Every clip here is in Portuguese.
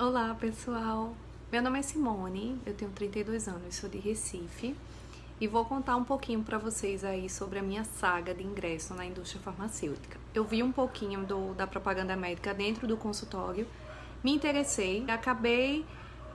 Olá pessoal, meu nome é Simone, eu tenho 32 anos, sou de Recife e vou contar um pouquinho para vocês aí sobre a minha saga de ingresso na indústria farmacêutica. Eu vi um pouquinho do, da propaganda médica dentro do consultório, me interessei, acabei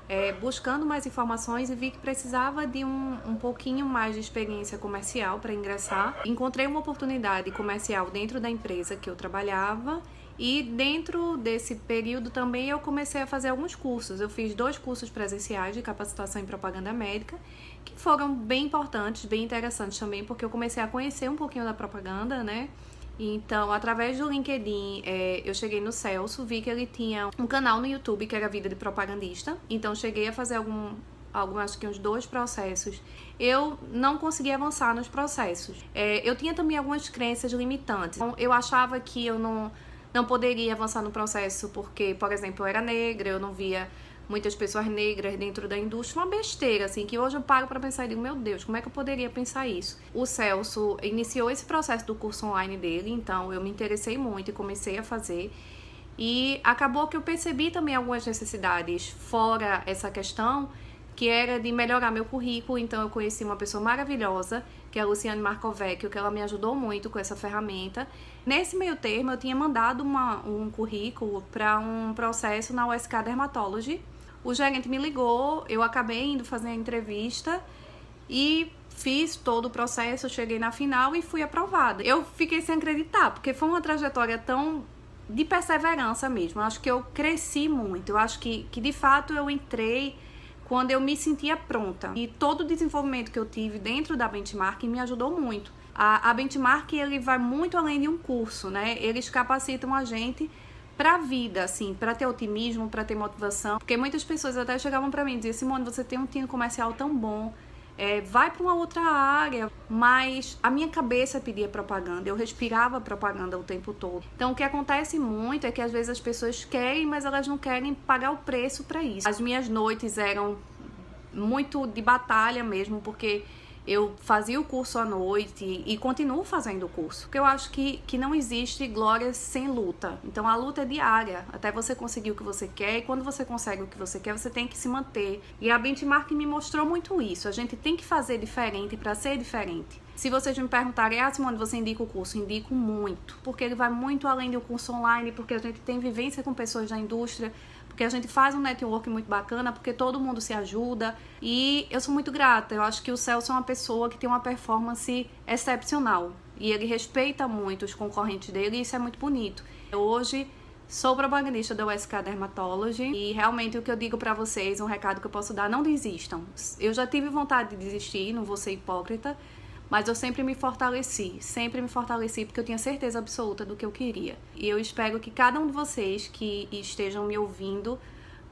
é, buscando mais informações e vi que precisava de um, um pouquinho mais de experiência comercial para ingressar. Encontrei uma oportunidade comercial dentro da empresa que eu trabalhava e dentro desse período também eu comecei a fazer alguns cursos. Eu fiz dois cursos presenciais de capacitação em propaganda médica, que foram bem importantes, bem interessantes também, porque eu comecei a conhecer um pouquinho da propaganda, né? Então, através do LinkedIn, é, eu cheguei no Celso, vi que ele tinha um canal no YouTube que era Vida de Propagandista. Então, cheguei a fazer algum, algum acho que uns dois processos. Eu não consegui avançar nos processos. É, eu tinha também algumas crenças limitantes. Então, eu achava que eu não, não poderia avançar no processo porque, por exemplo, eu era negra, eu não via muitas pessoas negras dentro da indústria, uma besteira, assim, que hoje eu paro para pensar e digo, meu Deus, como é que eu poderia pensar isso? O Celso iniciou esse processo do curso online dele, então eu me interessei muito e comecei a fazer. E acabou que eu percebi também algumas necessidades fora essa questão, que era de melhorar meu currículo, então eu conheci uma pessoa maravilhosa, que é a Luciane Marcovecchio, que ela me ajudou muito com essa ferramenta. Nesse meio termo, eu tinha mandado uma, um currículo para um processo na USK Dermatology, o gerente me ligou, eu acabei indo fazer a entrevista e fiz todo o processo, cheguei na final e fui aprovada. Eu fiquei sem acreditar, porque foi uma trajetória tão de perseverança mesmo. Eu acho que eu cresci muito. Eu acho que, que de fato eu entrei quando eu me sentia pronta. E todo o desenvolvimento que eu tive dentro da Benchmark me ajudou muito. A, a Benchmark ele vai muito além de um curso, né? Eles capacitam a gente pra vida, assim, pra ter otimismo, pra ter motivação. Porque muitas pessoas até chegavam pra mim e diziam, Simone, você tem um time comercial tão bom, é, vai para uma outra área, mas a minha cabeça pedia propaganda, eu respirava propaganda o tempo todo. Então o que acontece muito é que às vezes as pessoas querem, mas elas não querem pagar o preço para isso. As minhas noites eram muito de batalha mesmo, porque eu fazia o curso à noite e continuo fazendo o curso. Porque eu acho que, que não existe glória sem luta. Então a luta é diária, até você conseguir o que você quer. E quando você consegue o que você quer, você tem que se manter. E a benchmark me mostrou muito isso. A gente tem que fazer diferente para ser diferente. Se vocês me perguntarem, ah, Simone, você indica o curso? Indico muito, porque ele vai muito além do curso online, porque a gente tem vivência com pessoas da indústria, porque a gente faz um network muito bacana, porque todo mundo se ajuda e eu sou muito grata. Eu acho que o Celso é uma pessoa que tem uma performance excepcional e ele respeita muito os concorrentes dele e isso é muito bonito. Hoje sou propagandista da USK Dermatology e realmente o que eu digo para vocês, um recado que eu posso dar, não desistam. Eu já tive vontade de desistir, não vou ser hipócrita, mas eu sempre me fortaleci, sempre me fortaleci porque eu tinha certeza absoluta do que eu queria. E eu espero que cada um de vocês que estejam me ouvindo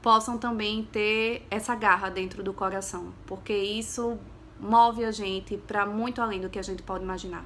possam também ter essa garra dentro do coração, porque isso move a gente para muito além do que a gente pode imaginar.